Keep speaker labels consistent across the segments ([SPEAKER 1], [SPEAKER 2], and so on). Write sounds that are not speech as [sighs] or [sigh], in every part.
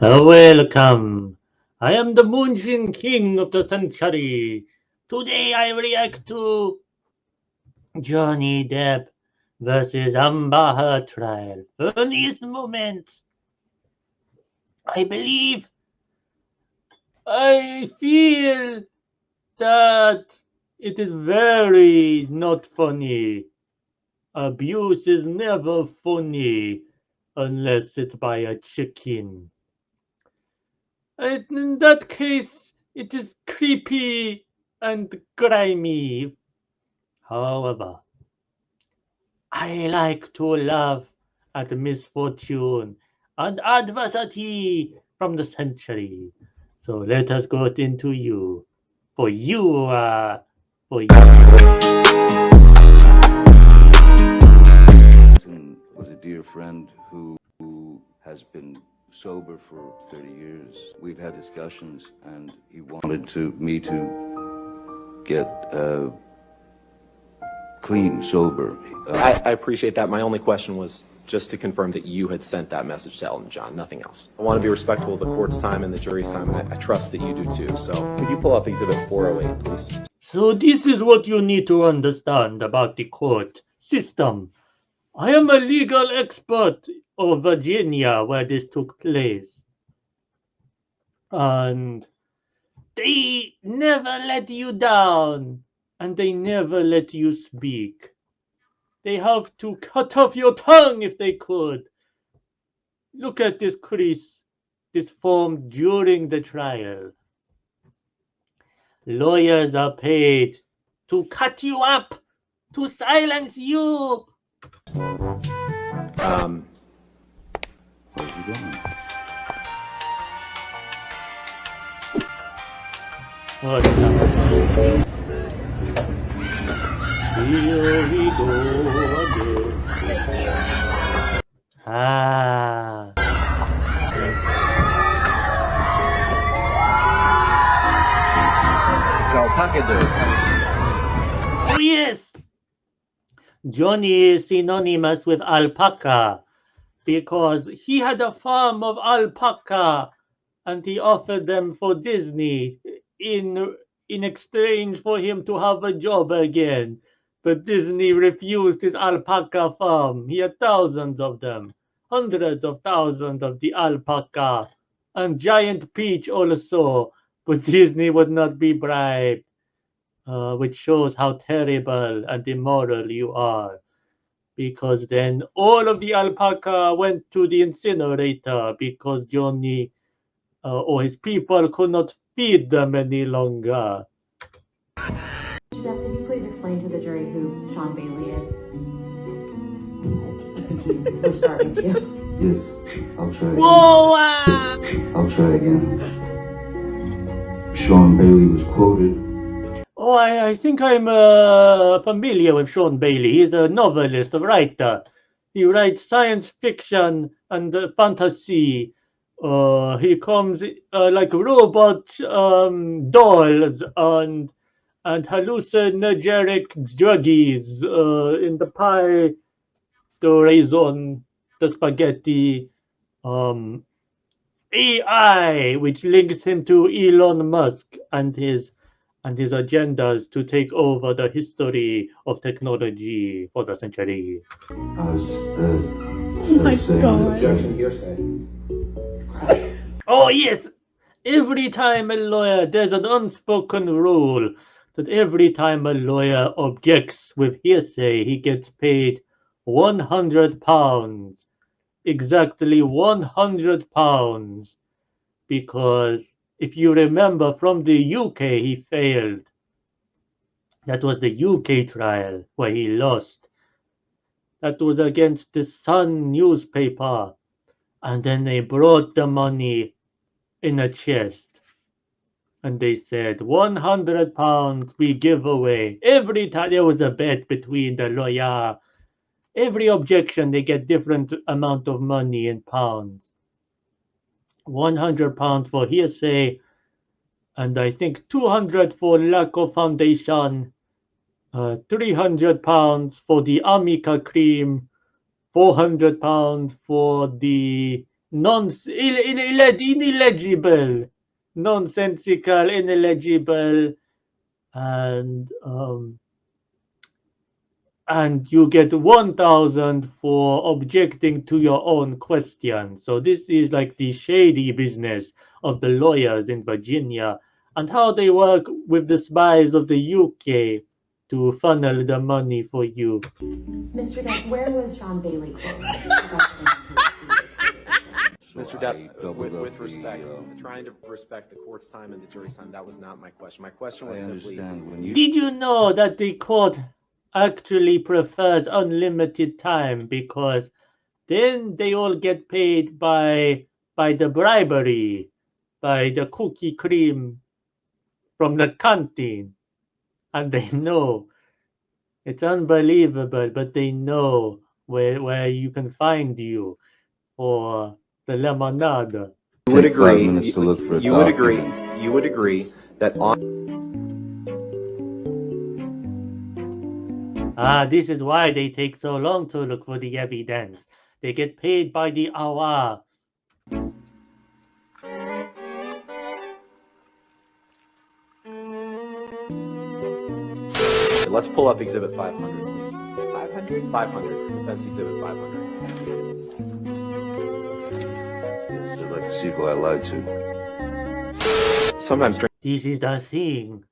[SPEAKER 1] Uh, welcome. I am the Moonjin King of the Century. Today I react to Johnny Depp versus Amber Heard trial. Funniest moments. I believe, I feel that it is very not funny. Abuse is never funny unless it's by a chicken. In that case, it is creepy and grimy. However, I like to laugh at misfortune and adversity from the century. So let us go into you. For you are, for you.
[SPEAKER 2] was a dear friend who, who has been sober for 30 years. We've had discussions and he wanted to me to get uh, clean, sober. Uh,
[SPEAKER 3] I, I appreciate that. My only question was just to confirm that you had sent that message to Elton John, nothing else. I want to be respectful of the court's time and the jury's time, and I, I trust that you do too. So could you pull up Exhibit 408, please?
[SPEAKER 1] So this is what you need to understand about the court system. I am a legal expert of Virginia where this took place. And they never let you down and they never let you speak. They have to cut off your tongue if they could. Look at this crease, this formed during the trial. Lawyers are paid to cut you up, to silence you.
[SPEAKER 3] Um,
[SPEAKER 2] where's he going?
[SPEAKER 1] What the- Here we go again. Ah.
[SPEAKER 4] It's alpaca day.
[SPEAKER 1] Oh yes! Johnny is synonymous with alpaca because he had a farm of alpaca and he offered them for Disney in in exchange for him to have a job again. But Disney refused his alpaca farm. He had thousands of them, hundreds of thousands of the alpaca, and Giant Peach also. But Disney would not be bribed, uh, which shows how terrible and immoral you are. Because then all of the alpaca went to the incinerator because Johnny uh, or his people could not feed them any longer.
[SPEAKER 5] Jeff, could you please explain to the jury who Sean Bailey is? I think you starting to.
[SPEAKER 2] Yes, I'll try again.
[SPEAKER 1] Whoa! ah!
[SPEAKER 2] I'll try again. Sean Bailey was quoted
[SPEAKER 1] Oh, I, I think I'm uh, familiar with Sean Bailey. He's a novelist, a writer. He writes science fiction and uh, fantasy. Uh, he comes uh, like robot um, dolls and and hallucinogenic druggies uh, in the pie, the raisin, the spaghetti, um, AI, which links him to Elon Musk and his and his agendas to take over the history of technology for the century.
[SPEAKER 2] I was, uh,
[SPEAKER 6] Oh my
[SPEAKER 2] I was saying
[SPEAKER 6] God.
[SPEAKER 3] objection hearsay.
[SPEAKER 1] Oh yes, every time a lawyer, there's an unspoken rule that every time a lawyer objects with hearsay, he gets paid 100 pounds, exactly 100 pounds, because if you remember from the UK, he failed. That was the UK trial where he lost. That was against the Sun newspaper. And then they brought the money in a chest. And they said, 100 pounds we give away. Every time there was a bet between the lawyer, every objection, they get different amount of money in pounds. 100 pounds for hearsay, and I think 200 for lack of foundation, uh, 300 pounds for the Amica cream, 400 pounds for the non ineligible, nonsensical, ineligible, and um, and you get 1000 for objecting to your own question. So this is like the shady business of the lawyers in Virginia and how they work with the spies of the UK to funnel the money for you.
[SPEAKER 5] Mr. Depp, where was Sean Bailey
[SPEAKER 3] Mr. Depp,
[SPEAKER 2] doubled
[SPEAKER 3] with,
[SPEAKER 2] up
[SPEAKER 3] with
[SPEAKER 2] the,
[SPEAKER 3] respect,
[SPEAKER 2] uh,
[SPEAKER 3] trying to respect the court's time and the jury's time, that was not my question. My question
[SPEAKER 2] I
[SPEAKER 3] was simply,
[SPEAKER 2] when you
[SPEAKER 1] Did you know that the court actually prefers unlimited time because then they all get paid by by the bribery, by the cookie cream from the canteen. And they [laughs] know it's unbelievable, but they know where where you can find you for the lemonade.
[SPEAKER 3] you would agree,
[SPEAKER 2] minutes to look for a
[SPEAKER 3] you would agree, you would agree that on
[SPEAKER 1] Ah, this is why they take so long to look for the evidence. They get paid by the hour.
[SPEAKER 3] Let's pull up Exhibit 500, please. 500? 500, Defense Exhibit 500.
[SPEAKER 2] yes, I'd like to see who I lied to.
[SPEAKER 3] Sometimes
[SPEAKER 1] This is the thing.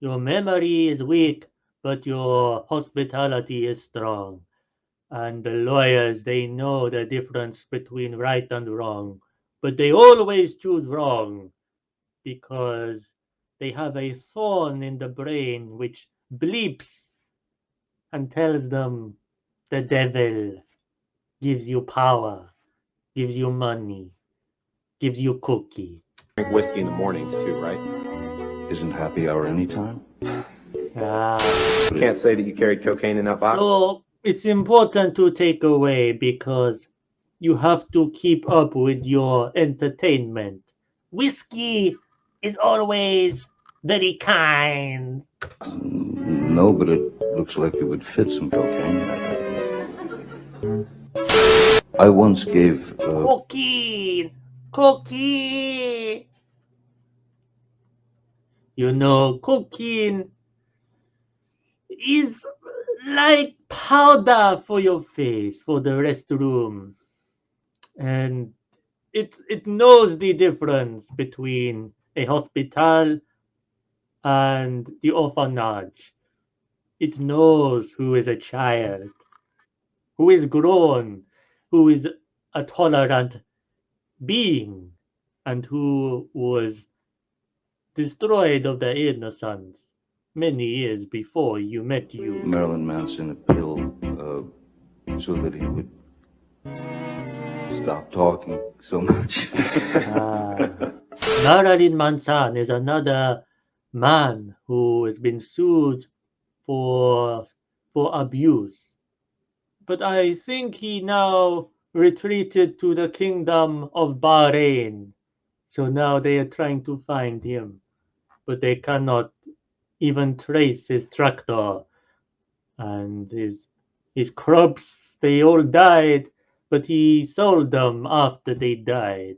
[SPEAKER 1] Your memory is weak, but your hospitality is strong. And the lawyers, they know the difference between right and wrong, but they always choose wrong because they have a thorn in the brain which bleeps and tells them the devil gives you power, gives you money, gives you cookie.
[SPEAKER 3] drink whiskey in the mornings too, right?
[SPEAKER 2] Isn't happy hour anytime?
[SPEAKER 1] Ah.
[SPEAKER 3] You can't say that you carried cocaine in that box.
[SPEAKER 1] So it's important to take away because you have to keep up with your entertainment. Whiskey is always very kind.
[SPEAKER 2] No, but it looks like it would fit some cocaine. I once gave uh,
[SPEAKER 1] Cocaine, cocaine. You know, cocaine is like powder for your face for the restroom, and it it knows the difference between a hospital and the orphanage. It knows who is a child, who is grown, who is a tolerant being, and who was destroyed of their innocence many years before you met you.
[SPEAKER 2] Marilyn Manson a pill uh, so that he would stop talking so much.
[SPEAKER 1] Ah. Marilyn Manson is another man who has been sued for for abuse. But I think he now retreated to the kingdom of Bahrain. So now they are trying to find him. But they cannot even trace his tractor. And his his crops they all died, but he sold them after they died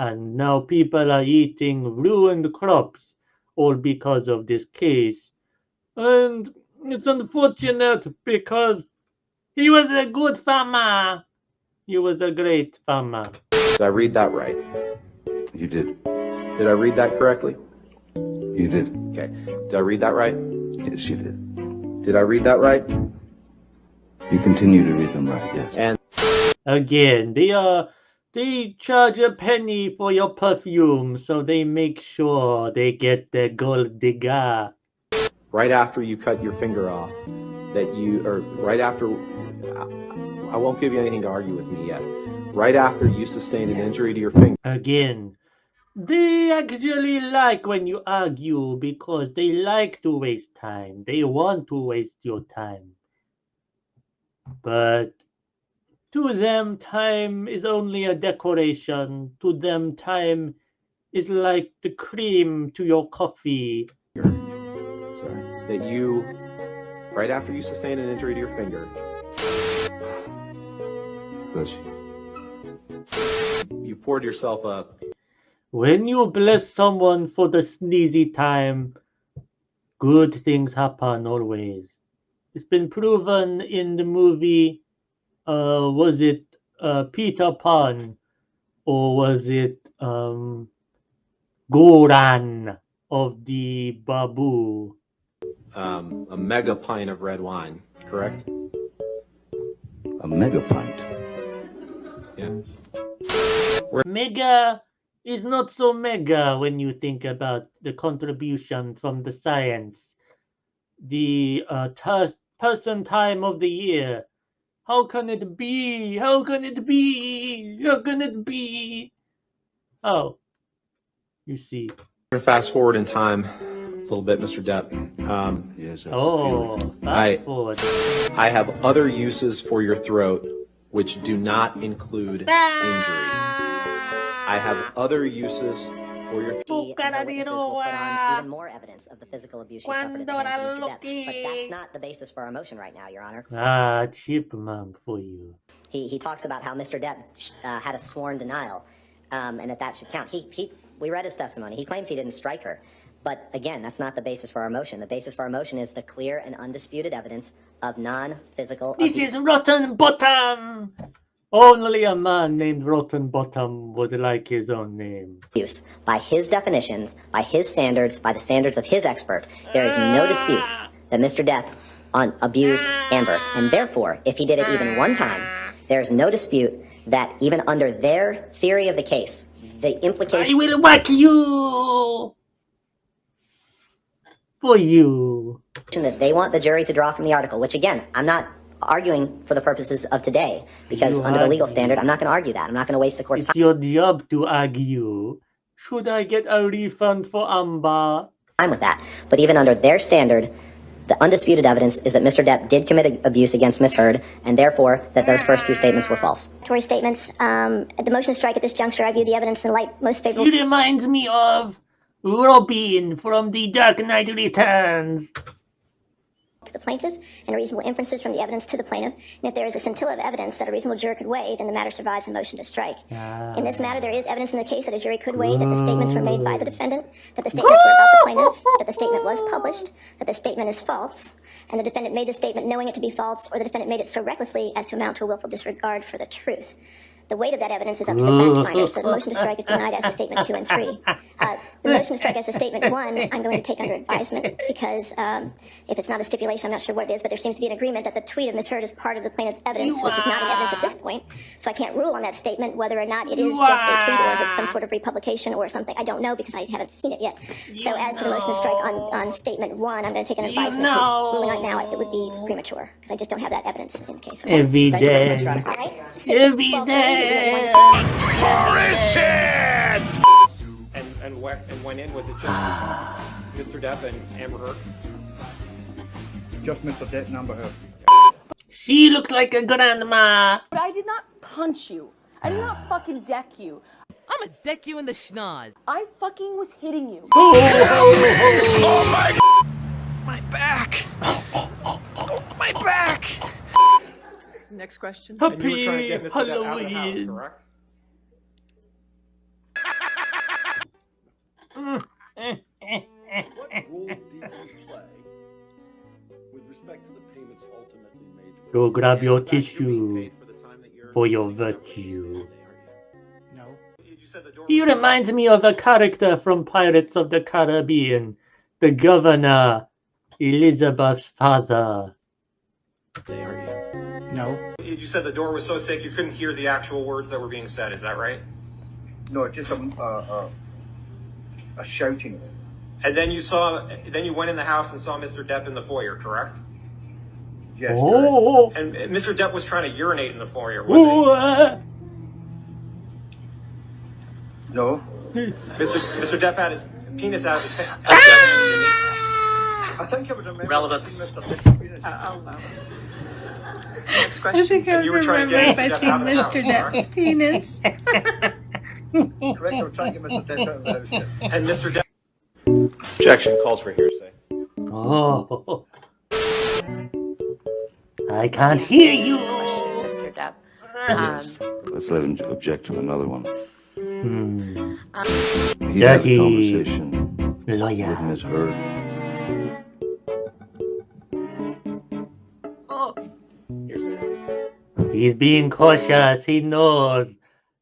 [SPEAKER 1] and now people are eating ruined crops all because of this case. And it's unfortunate because he was a good farmer. He was a great farmer.
[SPEAKER 3] Did I read that right?
[SPEAKER 2] you did.
[SPEAKER 3] Did I read that correctly?
[SPEAKER 2] You did.
[SPEAKER 3] Okay. Did I read that right?
[SPEAKER 2] Yes, you did.
[SPEAKER 3] Did I read that right?
[SPEAKER 2] You continue to read them right, yes.
[SPEAKER 3] And
[SPEAKER 1] Again, they are they charge a penny for your perfume, so they make sure they get the gold digger.
[SPEAKER 3] right after you cut your finger off, that you, or right after, I I won't give you anything to argue with me yet. Right after you sustained an injury to your finger,
[SPEAKER 1] Again, they actually like when you argue because they like to waste time. They want to waste your time. But to them, time is only a decoration. To them, time is like the cream to your coffee.
[SPEAKER 2] Sorry.
[SPEAKER 3] that you, right after you sustain an injury to your finger, [sighs]
[SPEAKER 2] you.
[SPEAKER 3] You poured yourself a
[SPEAKER 1] When you bless someone for the sneezy time, good things happen always. It's been proven in the movie, uh, was it uh, Peter Pan or was it um, Goran of the Babu?
[SPEAKER 3] um, a mega pint of red wine, correct?
[SPEAKER 2] A mega pint.
[SPEAKER 3] Yeah.
[SPEAKER 1] Mega is not so mega when you think about the contribution from the science. The uh, ter- person time of the year. How can it be? How can it be? How can it be? Oh, you see.
[SPEAKER 3] We're gonna fast forward in time a little bit, Mr. Depp. Um,
[SPEAKER 2] Yes. I
[SPEAKER 1] Oh.
[SPEAKER 3] I-
[SPEAKER 1] fast forward.
[SPEAKER 3] I have other uses for your throat which do not include injury. I have other uses for your
[SPEAKER 4] The other witnesses will put on even more evidence of the physical abuse she suffered at the hands of Mr. Depp. But that's not the basis for our motion right now, Your Honor.
[SPEAKER 1] Ah, chipmunk for you.
[SPEAKER 4] He, he talks about how Mr. Depp uh, had a sworn denial, um, and that that should count. He, he, we read his testimony. He claims he didn't strike her. But again, that's not the basis for our motion. The basis for our motion is the clear and undisputed evidence of non-physical
[SPEAKER 1] This
[SPEAKER 4] abuse.
[SPEAKER 1] is Rotten Bottom! Only a man named Rotten Bottom would like his own name.
[SPEAKER 4] By his definitions, by his standards, by the standards of his expert, there is no dispute that Mr. Depp un- abused Amber. And therefore, if he did it even one time, there is no dispute that even under their theory of the case, the implication...
[SPEAKER 1] I will whack you! For you.
[SPEAKER 4] that they want the jury to draw from the article, which again, I'm not arguing for the purposes of today, because
[SPEAKER 1] You
[SPEAKER 4] under the legal standard, I'm not going to argue that. I'm not going to waste the court's
[SPEAKER 1] It's your job to argue. Should I get a refund for Amber?
[SPEAKER 4] time with that. But even under their standard, the undisputed evidence is that Mr. Depp did commit abuse against Miss Heard, and therefore that those first two statements were false.
[SPEAKER 6] Tory statements. Um, at the motion to strike at this juncture, I view the evidence in light most favorable
[SPEAKER 1] He reminds me of Robin from The Dark Knight Returns.
[SPEAKER 6] To the plaintiff and reasonable inferences from the evidence to the plaintiff. And if there is a scintilla of evidence that a reasonable juror could weigh, then the matter survives a motion to strike. Ah. In this matter, there is evidence in the case that a jury could weigh that the statements were made by the defendant, that the statements were about the plaintiff, that the statement was published, that the statement is false, and the defendant made the statement knowing it to be false, or the defendant made it so recklessly as to amount to a willful disregard for the truth. The weight of that evidence is up to the fact finder, so the motion to strike is denied as to statement two and three. [laughs] Uh, the motion to strike as to statement one, I'm going to take under advisement because um, if it's not a stipulation, I'm not sure what it is, but there seems to be an agreement that the tweet of Ms. Heard is part of the plaintiff's evidence, which is not in evidence at this point. So I can't rule on that statement whether or not it is just a tweet or if it's some sort of republication or something. I don't know because I haven't seen it yet. So as to the motion to strike on, on statement one, I'm going to take an advisement because ruling on it now it would be premature because I just don't have that evidence in the case. Okay?
[SPEAKER 1] Every
[SPEAKER 4] Thank you very much,
[SPEAKER 1] day.
[SPEAKER 6] All right?
[SPEAKER 1] Every
[SPEAKER 6] 12:30,
[SPEAKER 1] day.
[SPEAKER 7] And and where and went in was it just Mr. Depp and Amber Heard?
[SPEAKER 8] Just Mr. Depp number her.
[SPEAKER 1] She looks like a grandma.
[SPEAKER 9] But I did not punch you. I did not fucking deck you.
[SPEAKER 10] I'ma deck you in the schnoz.
[SPEAKER 9] I fucking was hitting you.
[SPEAKER 7] Oh, oh, oh, oh my My back! Oh, my back!
[SPEAKER 10] Next question.
[SPEAKER 7] And you were trying to get Mr. Depp out of the house,
[SPEAKER 1] Halloween.
[SPEAKER 7] correct?
[SPEAKER 11] What role did you play with respect to the payments ultimately made?
[SPEAKER 1] Go grab your
[SPEAKER 3] The fact you're being
[SPEAKER 1] tissue
[SPEAKER 3] for the time that you're
[SPEAKER 1] for your virtue.
[SPEAKER 3] you?
[SPEAKER 8] No.
[SPEAKER 7] You said the door
[SPEAKER 1] He reminds me of a character from Pirates of the Caribbean, the governor, Elizabeth's father.
[SPEAKER 3] Today, are you?
[SPEAKER 8] No.
[SPEAKER 7] You said the door was so thick you couldn't hear the actual words that were being said. Is that right?
[SPEAKER 8] No, just a, uh, uh, a shouting.
[SPEAKER 7] And then you saw, then you went in the house and saw Mr. Depp in the foyer, correct?
[SPEAKER 8] Yes.
[SPEAKER 1] Oh,
[SPEAKER 7] And and Mr. Depp was trying to urinate in the foyer, was
[SPEAKER 1] oh, uh,
[SPEAKER 8] No.
[SPEAKER 7] Mr. Mr. Depp had his penis out of his pants.
[SPEAKER 8] I think I would remember.
[SPEAKER 10] Relevance.
[SPEAKER 8] Mr. Depp.
[SPEAKER 10] Next question.
[SPEAKER 7] And you were trying to get Mr. Depp out of the
[SPEAKER 12] penis. [laughs]
[SPEAKER 8] Correct, I was trying to get Mr. Depp out of the house. yes. [laughs]
[SPEAKER 7] And Mr. Depp
[SPEAKER 3] Objection calls for hearsay.
[SPEAKER 1] oh. I can't hear you.
[SPEAKER 9] Question, Mr. Depp.
[SPEAKER 2] Yes. Let's let him object to another one.
[SPEAKER 1] Hmm.
[SPEAKER 2] He had a conversation
[SPEAKER 1] lawyer.
[SPEAKER 2] with Ms. Heard.
[SPEAKER 1] He's being cautious. He knows.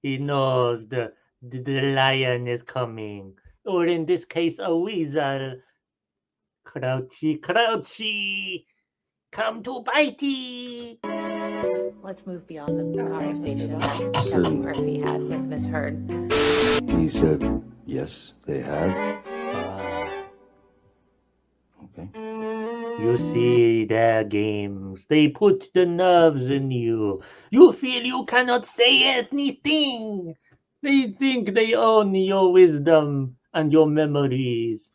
[SPEAKER 1] He knows the, the the lion is coming, or in this case, a weasel. Crouchy, crouchy, come to bitey.
[SPEAKER 5] Let's move beyond the conversation that
[SPEAKER 2] Sure.
[SPEAKER 5] Captain Murphy had with Miss Heard.
[SPEAKER 2] He said, yes, they have.
[SPEAKER 1] You see their games. They put the nerves in you. You feel you cannot say anything. They think they own your wisdom and your memories.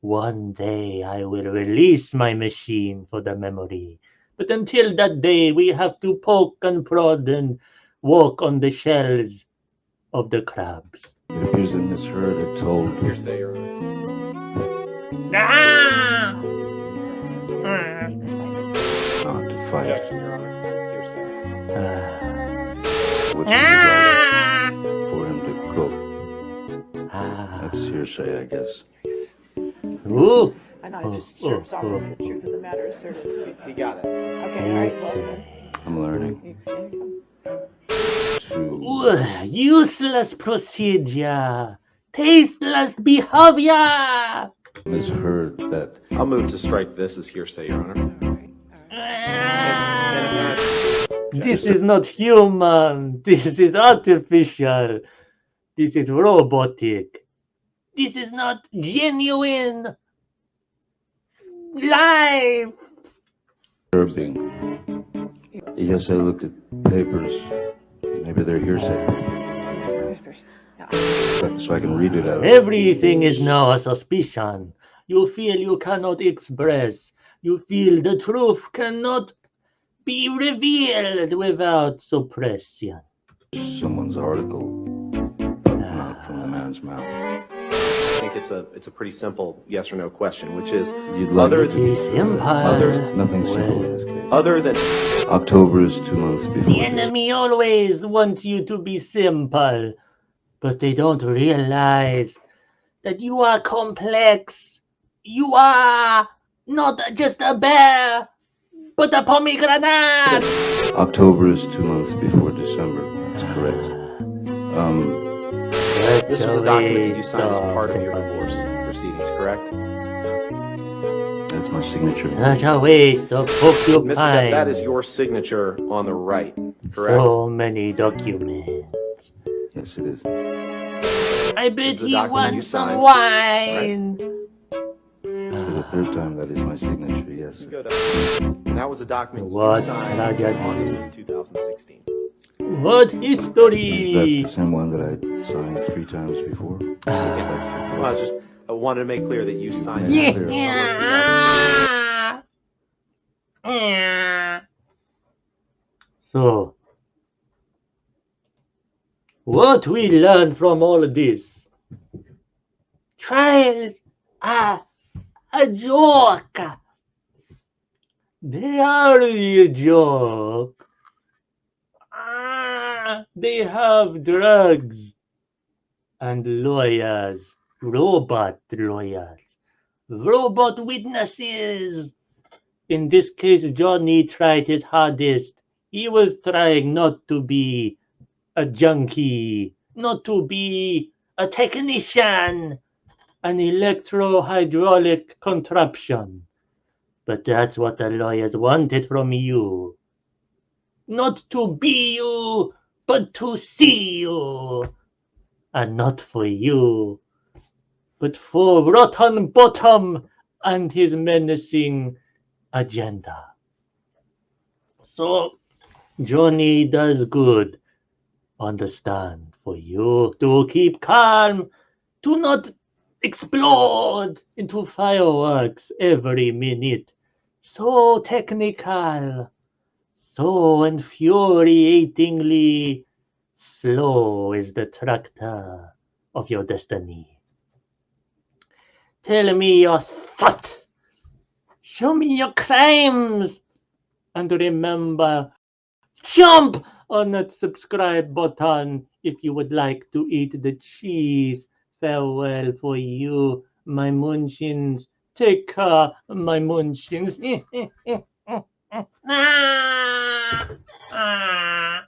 [SPEAKER 1] One day I will release my machine for the memory. But until that day, we have to poke and prod and walk on the shells of the crabs.
[SPEAKER 2] It appears that Ms. Heard had told
[SPEAKER 3] Hearsay, Your Honor.
[SPEAKER 1] Ah!
[SPEAKER 2] Not.
[SPEAKER 3] Objection, Your Honor. Hearsay.
[SPEAKER 2] What she would like for him to cook.
[SPEAKER 1] Ah.
[SPEAKER 2] That's hearsay, I guess.
[SPEAKER 1] Ooh.
[SPEAKER 12] I know,
[SPEAKER 1] Oh,
[SPEAKER 12] just
[SPEAKER 1] oh,
[SPEAKER 12] chirps off
[SPEAKER 1] oh.
[SPEAKER 12] of the truth of the matter asserted.
[SPEAKER 3] He got it.
[SPEAKER 12] Okay, all right, well then.
[SPEAKER 2] I'm learning to
[SPEAKER 1] Ugh, useless procedure. Tasteless behavior.
[SPEAKER 2] Ms. Heard that
[SPEAKER 3] I'll move to strike this as hearsay, Your Honor.
[SPEAKER 1] This is not human. This is artificial. This is robotic. This is not genuine. Life.
[SPEAKER 2] disturbing. Yes, I looked at papers. Maybe they're hearsay. So I can read it out.
[SPEAKER 1] Everything is now a suspicion. You feel you cannot express. You feel the truth cannot be revealed without suppression.
[SPEAKER 2] Someone's article, but not ah. from the man's mouth.
[SPEAKER 3] I think it's a it's a pretty simple yes or no question, which is
[SPEAKER 2] You'd like
[SPEAKER 3] other than
[SPEAKER 1] empire.
[SPEAKER 3] Others-
[SPEAKER 2] Nothing simple in this case.
[SPEAKER 3] other than
[SPEAKER 2] October is two months
[SPEAKER 1] The
[SPEAKER 2] before. this.
[SPEAKER 1] enemy always wants you to be simple, but they don't realize that you are complex. You are not just a bear, but a pomegranate.
[SPEAKER 2] October is two months before December. That's correct. Um,
[SPEAKER 3] this was a document that you signed as part of your divorce proceedings, correct?
[SPEAKER 2] that's my signature.
[SPEAKER 1] Such a waste of
[SPEAKER 3] Mr. Depp,
[SPEAKER 1] porcupine.
[SPEAKER 3] that is your signature on the right, correct?
[SPEAKER 1] So many documents.
[SPEAKER 2] Yes, it is.
[SPEAKER 1] I bet
[SPEAKER 3] is
[SPEAKER 1] he
[SPEAKER 3] you
[SPEAKER 1] wants some
[SPEAKER 3] signed,
[SPEAKER 1] wine.
[SPEAKER 2] For the third time, that is my signature. Yes.
[SPEAKER 3] Go that was a document
[SPEAKER 1] What
[SPEAKER 3] you signed
[SPEAKER 1] Raja
[SPEAKER 3] in August of 2016.
[SPEAKER 1] What
[SPEAKER 2] Is that the same one that I signed three times before?
[SPEAKER 1] Ah.
[SPEAKER 2] That's
[SPEAKER 3] Well, I was just I wanted to make clear that you signed that in summer of 2016.
[SPEAKER 1] Yeah. Yeah. So, what we learn from all of this? Trials are a joke. They are a joke. Ah, they have drugs and lawyers, robot lawyers, robot witnesses. In this case, Johnny tried his hardest. He was trying not to be a junkie, not to be a technician, an electro hydraulic contraption. But that's what the lawyers wanted from you. Not to be you, but to see you. And not for you, but for Rotten Bottom and his menacing agenda. So, Johnny does good. Understand for you to keep calm, to not explode into fireworks every minute. So technical, so infuriatingly slow is the tractor of your destiny. Tell me your thought. Show me your crimes. And remember, jump on that subscribe button if you would like to eat the cheese. Farewell for you, my munchins. Take care, my munchins. [laughs] Ah! Ah!